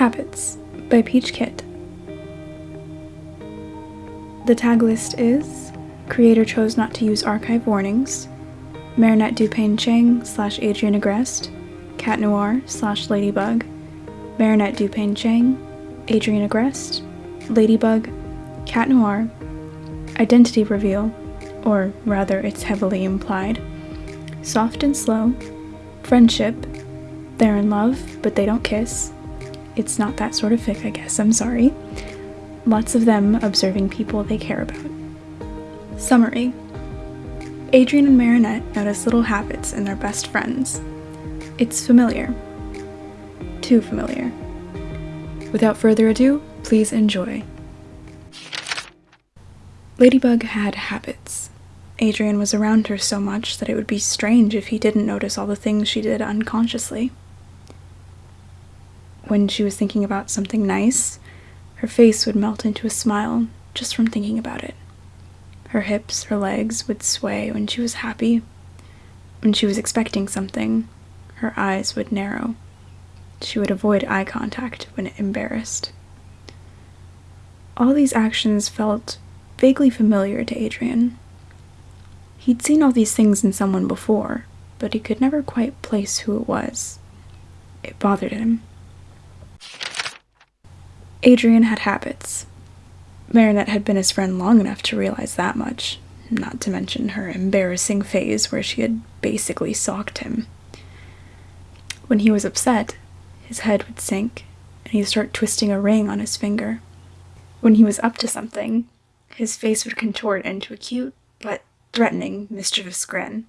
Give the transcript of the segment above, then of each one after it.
Habits by Peach Kit. The tag list is Creator chose not to use archive warnings, Marinette Dupain Cheng slash Adrien Agreste, Cat Noir slash Ladybug, Marinette Dupain Cheng, Adrien Agreste, Ladybug, Cat Noir, Identity Reveal, or rather, it's heavily implied, Soft and Slow, Friendship, They're in Love, but they don't kiss, It's not that sort of fic, I guess, I'm sorry, lots of them observing people they care about. Summary Adrien and Marinette notice little habits in their best friends. It's familiar. Too familiar. Without further ado, please enjoy. Ladybug had habits. Adrien was around her so much that it would be strange if he didn't notice all the things she did unconsciously. When she was thinking about something nice, her face would melt into a smile just from thinking about it. Her hips, her legs would sway when she was happy. When she was expecting something, her eyes would narrow. She would avoid eye contact when embarrassed. All these actions felt vaguely familiar to Adrien. He'd seen all these things in someone before, but he could never quite place who it was. It bothered him. Adrien had habits. Marinette had been his friend long enough to realize that much, not to mention her embarrassing phase where she had basically socked him. When he was upset, his head would sink, and he'd start twisting a ring on his finger. When he was up to something, his face would contort into a cute but threatening, mischievous grin.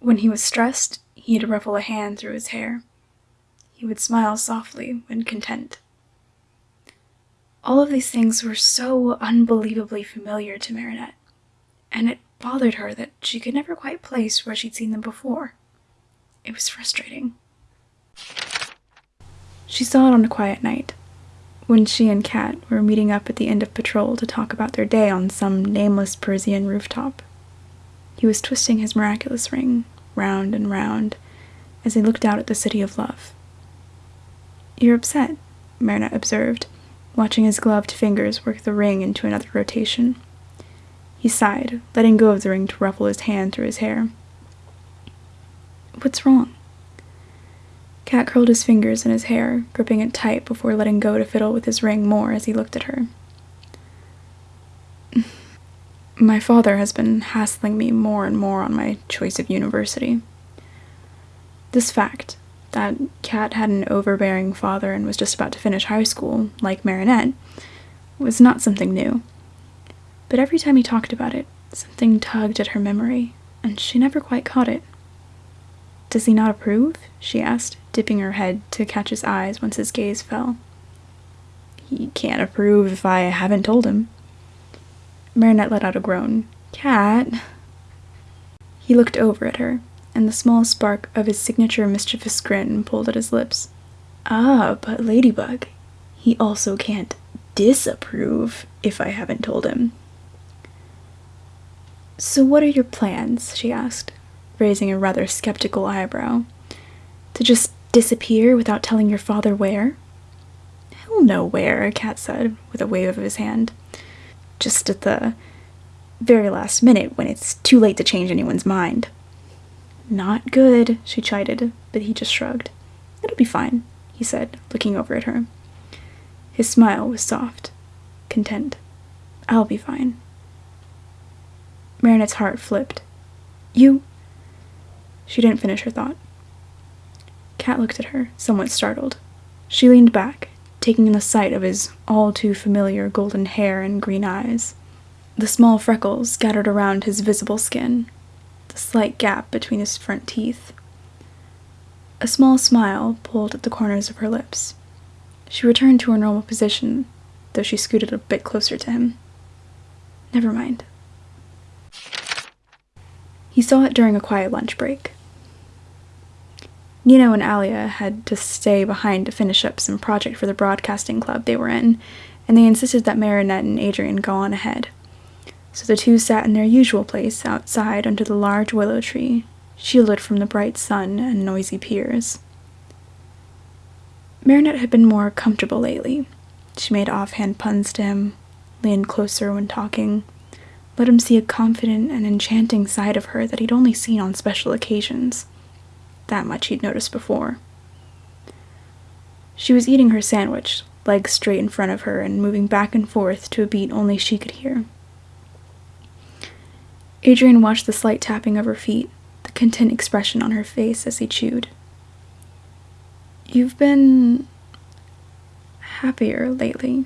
When he was stressed, he'd ruffle a hand through his hair. He would smile softly when content. All of these things were so unbelievably familiar to Marinette, and it bothered her that she could never quite place where she'd seen them before. It was frustrating. She saw it on a quiet night, when she and Cat were meeting up at the end of patrol to talk about their day on some nameless Parisian rooftop. He was twisting his miraculous ring, round and round, as he looked out at the city of love. You're upset, Marinette observed, watching his gloved fingers work the ring into another rotation. He sighed, letting go of the ring to ruffle his hand through his hair. What's wrong? Cat curled his fingers in his hair, gripping it tight before letting go to fiddle with his ring more as he looked at her. My father has been hassling me more and more on my choice of university. This fact, that Cat had an overbearing father and was just about to finish high school, like Marinette, was not something new. But every time he talked about it, something tugged at her memory, and she never quite caught it. Does he not approve? she asked, dipping her head to catch his eyes once his gaze fell. He can't approve if I haven't told him. Marinette let out a groan. Cat. He looked over at her, and the small spark of his signature mischievous grin pulled at his lips. Ah, but Ladybug, he also can't disapprove if I haven't told him. So, what are your plans? she asked, raising a rather skeptical eyebrow. To just disappear without telling your father where? He'll know where, Cat said, with a wave of his hand. Just at the very last minute when it's too late to change anyone's mind. Not good, she chided, but he just shrugged. It'll be fine, he said, looking over at her. His smile was soft, content. I'll be fine. Marinette's heart flipped. You. She didn't finish her thought. Cat looked at her, somewhat startled. She leaned back, taking in the sight of his all too familiar golden hair and green eyes. The small freckles scattered around his visible skin, the slight gap between his front teeth. A small smile pulled at the corners of her lips. She returned to her normal position, though she scooted a bit closer to him. Never mind. He saw it during a quiet lunch break. Nino and Alya had to stay behind to finish up some project for the broadcasting club they were in, and they insisted that Marinette and Adrien go on ahead. So the two sat in their usual place outside under the large willow tree, shielded from the bright sun and noisy peers. Marinette had been more comfortable lately. She made offhand puns to him, leaned closer when talking, let him see a confident and enchanting side of her that he'd only seen on special occasions. That much he'd noticed before. She was eating her sandwich, legs straight in front of her and moving back and forth to a beat only she could hear. Adrien watched the slight tapping of her feet, the content expression on her face as he chewed. You've been happier lately.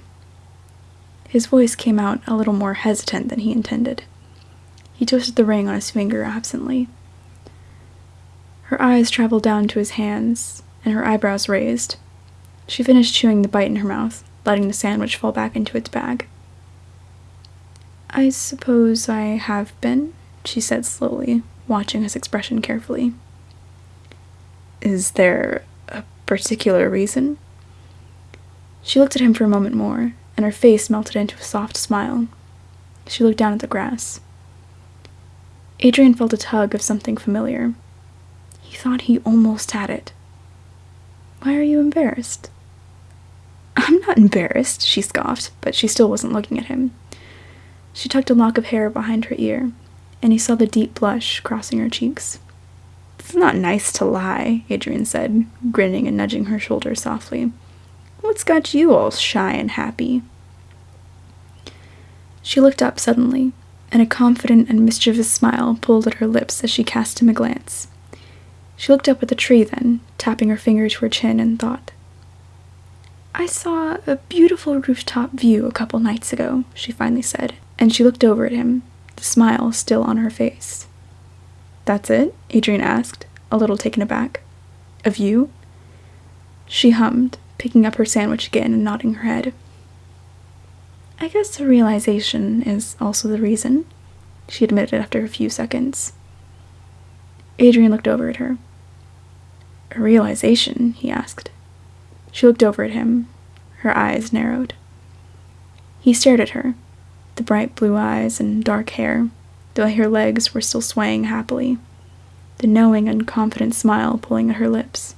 His voice came out a little more hesitant than he intended. He twisted the ring on his finger absently. Her eyes traveled down to his hands, and her eyebrows raised. She finished chewing the bite in her mouth, letting the sandwich fall back into its bag. I suppose I have been, she said slowly, watching his expression carefully. Is there a particular reason? She looked at him for a moment more, and her face melted into a soft smile. She looked down at the grass. Adrien felt a tug of something familiar. He thought he almost had it. Why are you embarrassed? I'm not embarrassed, she scoffed, but she still wasn't looking at him. She tucked a lock of hair behind her ear, and he saw the deep blush crossing her cheeks. It's not nice to lie, Adrien said, grinning and nudging her shoulder softly. What's got you all shy and happy? She looked up suddenly, and a confident and mischievous smile pulled at her lips as she cast him a glance. She looked up at the tree then, tapping her finger to her chin, and thought. I saw a beautiful rooftop view a couple nights ago, she finally said, and she looked over at him, the smile still on her face. That's it? Adrien asked, a little taken aback. Of you? She hummed, picking up her sandwich again and nodding her head. I guess the realization is also the reason, she admitted after a few seconds. Adrien looked over at her. A realization? he asked. She looked over at him. Her eyes narrowed. He stared at her, the bright blue eyes and dark hair, though her legs were still swaying happily, the knowing and confident smile pulling at her lips.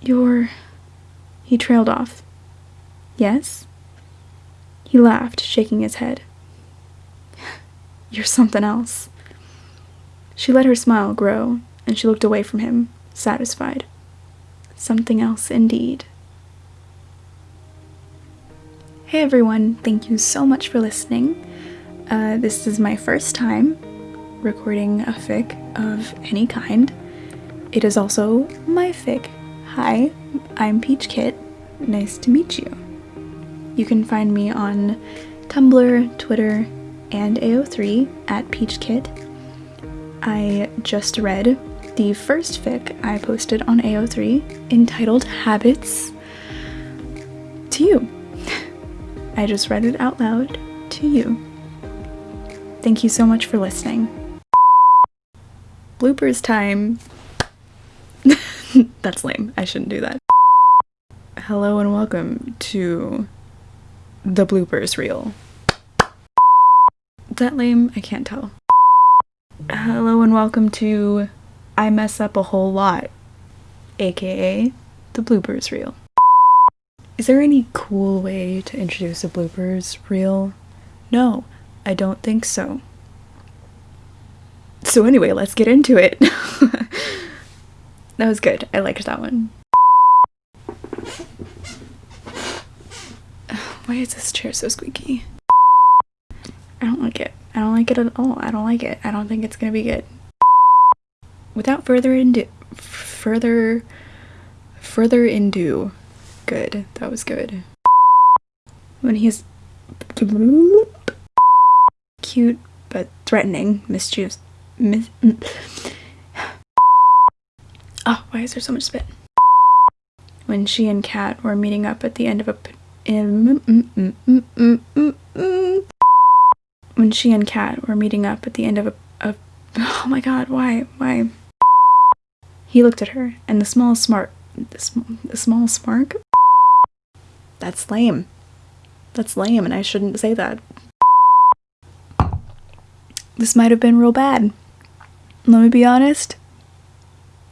You're. He trailed off. Yes? He laughed, shaking his head. You're something else. She let her smile grow, and she looked away from him, satisfied something else indeed. Hey everyone, thank you so much for listening. Uh, this is my first time recording a fic of any kind. It is also my fic. Hi, I'm Peach Kit. Nice to meet you. You can find me on Tumblr, Twitter, and AO3 at Peach Kit. I just read the first fic I posted on AO3 entitled Habits to you. I just read it out loud to you. Thank you so much for listening. Bloopers time. That's lame. I shouldn't do that. Hello and welcome to the bloopers reel. Is that lame? I can't tell. Hello and welcome to I mess up a whole lot, aka the bloopers reel. Is there any cool way to introduce a bloopers reel? No, I don't think so. So, anyway, let's get into it. that was good. I liked that one. Why is this chair so squeaky? I don't like it. I don't like it at all. I don't like it. I don't think it's gonna be good without further ado, further, further ado, good. That was good. When he's cute but threatening, mischievous. Mis oh, why is there so much spit? When she and Kat were meeting up at the end of a. Mm, mm, when she and Kat were meeting up at the end of a, a oh my god, why, why? He looked at her, and the small smart, the, sm the small smirk? That's lame. That's lame, and I shouldn't say that. This might have been real bad. Let me be honest.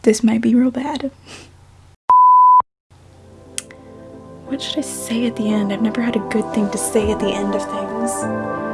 This might be real bad. What should I say at the end? I've never had a good thing to say at the end of things.